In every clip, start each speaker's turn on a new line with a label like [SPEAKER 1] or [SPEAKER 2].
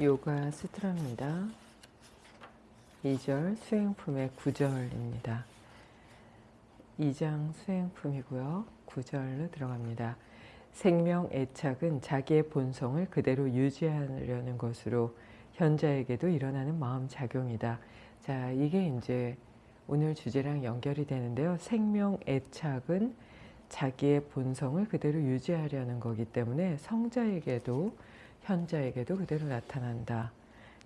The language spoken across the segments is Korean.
[SPEAKER 1] 요가 수트라입니다. 2절 수행품의 9절입니다. 2장 수행품이고요. 9절로 들어갑니다. 생명 애착은 자기의 본성을 그대로 유지하려는 것으로 현자에게도 일어나는 마음 작용이다. 자, 이게 이제 오늘 주제랑 연결이 되는데요. 생명 애착은 자기의 본성을 그대로 유지하려는 거기 때문에 성자에게도 현자에게도 그대로 나타난다.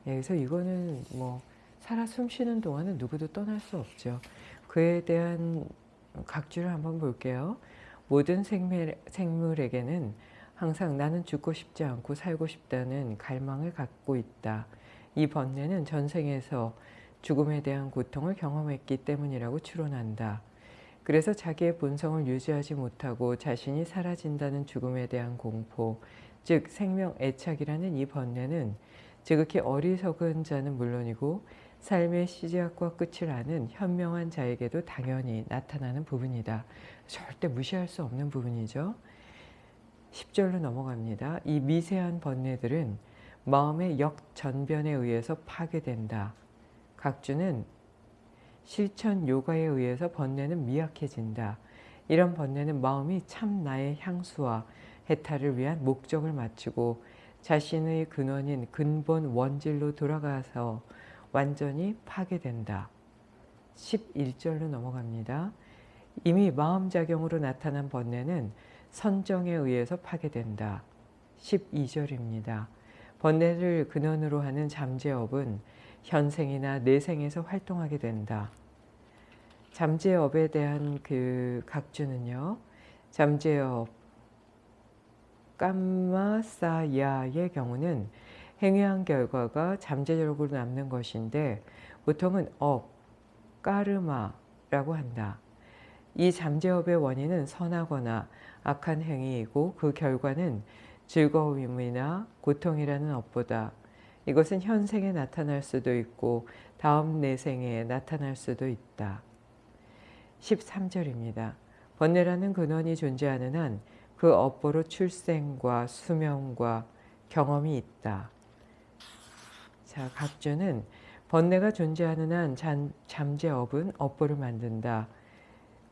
[SPEAKER 1] 예, 그래서 이거는 뭐 살아 숨쉬는 동안은 누구도 떠날 수 없죠. 그에 대한 각주를 한번 볼게요. 모든 생물, 생물에게는 항상 나는 죽고 싶지 않고 살고 싶다는 갈망을 갖고 있다. 이 번뇌는 전생에서 죽음에 대한 고통을 경험했기 때문이라고 추론한다. 그래서 자기의 본성을 유지하지 못하고 자신이 사라진다는 죽음에 대한 공포, 즉 생명 애착이라는 이 번뇌는 지극히 어리석은 자는 물론이고 삶의 시작과 끝을 아는 현명한 자에게도 당연히 나타나는 부분이다. 절대 무시할 수 없는 부분이죠. 10절로 넘어갑니다. 이 미세한 번뇌들은 마음의 역전변에 의해서 파괴된다. 각주는 실천 요가에 의해서 번뇌는 미약해진다. 이런 번뇌는 마음이 참 나의 향수와 해탈을 위한 목적을 맞추고 자신의 근원인 근본 원질로 돌아가서 완전히 파괴된다. 11절로 넘어갑니다. 이미 마음작용으로 나타난 번뇌는 선정에 의해서 파괴된다. 12절입니다. 번뇌를 근원으로 하는 잠재업은 현생이나 내생에서 활동하게 된다. 잠재업에 대한 그 각주는요. 잠재업 깜마사야의 경우는 행위한 결과가 잠재적으로 남는 것인데 보통은 업, 까르마라고 한다. 이 잠재업의 원인은 선하거나 악한 행위이고 그 결과는 즐거움이나 고통이라는 업보다 이것은 현생에 나타날 수도 있고 다음 내생에 나타날 수도 있다. 13절입니다. 번뇌라는 근원이 존재하는 한 그 업보로 출생과 수명과 경험이 있다. 자, 각주는 번뇌가 존재하는 한 잠, 잠재업은 업보를 만든다.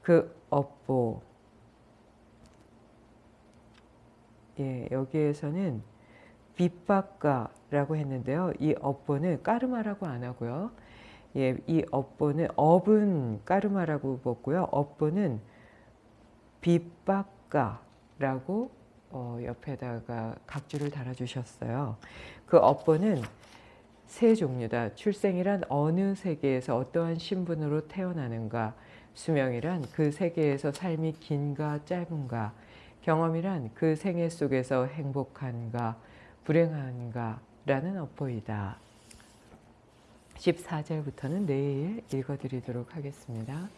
[SPEAKER 1] 그 업보, 예, 여기에서는 빗박가라고 했는데요. 이 업보는 까르마라고 안 하고요. 예, 이 업보는 업은 까르마라고 뽑고요. 업보는 빗박가라고 어, 옆에다가 각주를 달아주셨어요. 그 업보는 세 종류다. 출생이란 어느 세계에서 어떠한 신분으로 태어나는가, 수명이란 그 세계에서 삶이 긴가 짧은가, 경험이란 그 생애 속에서 행복한가, 불행한가 라는 어포이다. 14절부터는 내일 읽어드리도록 하겠습니다.